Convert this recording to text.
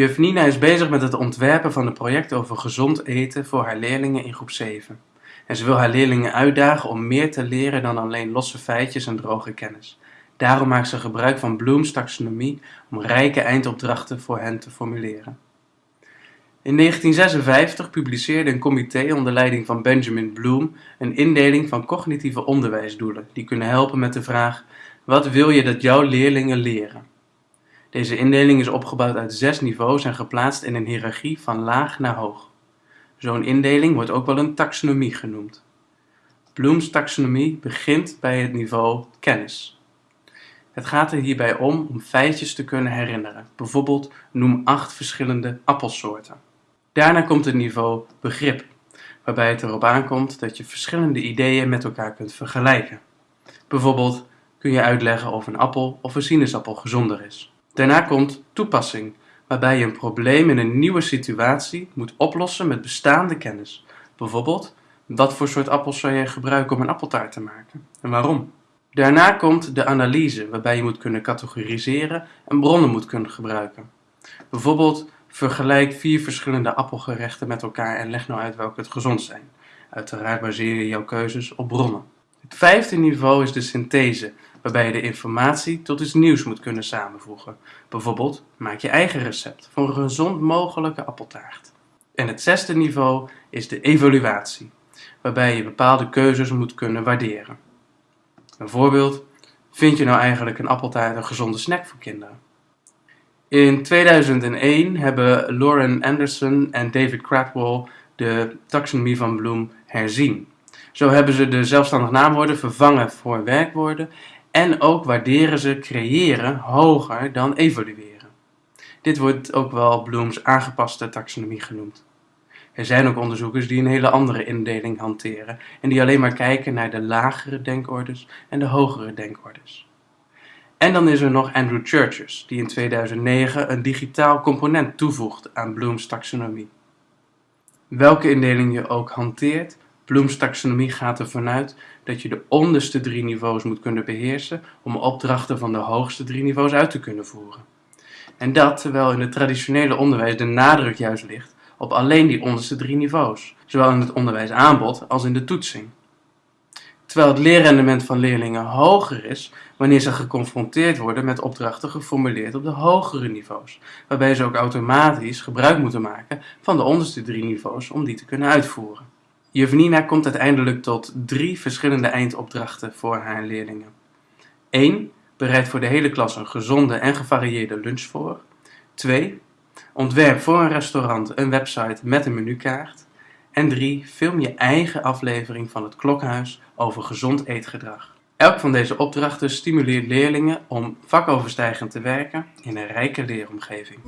Juf Nina is bezig met het ontwerpen van een project over gezond eten voor haar leerlingen in groep 7. En ze wil haar leerlingen uitdagen om meer te leren dan alleen losse feitjes en droge kennis. Daarom maakt ze gebruik van Bloom's taxonomie om rijke eindopdrachten voor hen te formuleren. In 1956 publiceerde een comité onder leiding van Benjamin Bloom een indeling van cognitieve onderwijsdoelen die kunnen helpen met de vraag: wat wil je dat jouw leerlingen leren? Deze indeling is opgebouwd uit zes niveaus en geplaatst in een hiërarchie van laag naar hoog. Zo'n indeling wordt ook wel een taxonomie genoemd. Bloom's taxonomie begint bij het niveau kennis. Het gaat er hierbij om om feitjes te kunnen herinneren. Bijvoorbeeld noem acht verschillende appelsoorten. Daarna komt het niveau begrip, waarbij het erop aankomt dat je verschillende ideeën met elkaar kunt vergelijken. Bijvoorbeeld kun je uitleggen of een appel of een sinaasappel gezonder is. Daarna komt toepassing, waarbij je een probleem in een nieuwe situatie moet oplossen met bestaande kennis. Bijvoorbeeld, wat voor soort appels zou je gebruiken om een appeltaart te maken en waarom? Daarna komt de analyse, waarbij je moet kunnen categoriseren en bronnen moet kunnen gebruiken. Bijvoorbeeld, vergelijk vier verschillende appelgerechten met elkaar en leg nou uit welke het gezond zijn. Uiteraard baseer je jouw keuzes op bronnen. Het vijfde niveau is de synthese, waarbij je de informatie tot iets nieuws moet kunnen samenvoegen. Bijvoorbeeld, maak je eigen recept voor een gezond mogelijke appeltaart. En het zesde niveau is de evaluatie, waarbij je bepaalde keuzes moet kunnen waarderen. Een voorbeeld, vind je nou eigenlijk een appeltaart een gezonde snack voor kinderen? In 2001 hebben Lauren Anderson en David Cradwell de taxonomie van Bloom herzien. Zo hebben ze de zelfstandig naamwoorden vervangen voor werkwoorden en ook waarderen ze creëren hoger dan evalueren. Dit wordt ook wel Bloom's aangepaste taxonomie genoemd. Er zijn ook onderzoekers die een hele andere indeling hanteren en die alleen maar kijken naar de lagere denkordes en de hogere denkordes. En dan is er nog Andrew Churches, die in 2009 een digitaal component toevoegt aan Bloom's taxonomie. Welke indeling je ook hanteert, Bloom's taxonomie gaat ervan uit dat je de onderste drie niveaus moet kunnen beheersen om opdrachten van de hoogste drie niveaus uit te kunnen voeren. En dat terwijl in het traditionele onderwijs de nadruk juist ligt op alleen die onderste drie niveaus, zowel in het onderwijsaanbod als in de toetsing. Terwijl het leerrendement van leerlingen hoger is wanneer ze geconfronteerd worden met opdrachten geformuleerd op de hogere niveaus, waarbij ze ook automatisch gebruik moeten maken van de onderste drie niveaus om die te kunnen uitvoeren. Nina komt uiteindelijk tot drie verschillende eindopdrachten voor haar leerlingen. 1. Bereid voor de hele klas een gezonde en gevarieerde lunch voor. 2. Ontwerp voor een restaurant een website met een menukaart. En 3. Film je eigen aflevering van het Klokhuis over gezond eetgedrag. Elk van deze opdrachten stimuleert leerlingen om vakoverstijgend te werken in een rijke leeromgeving.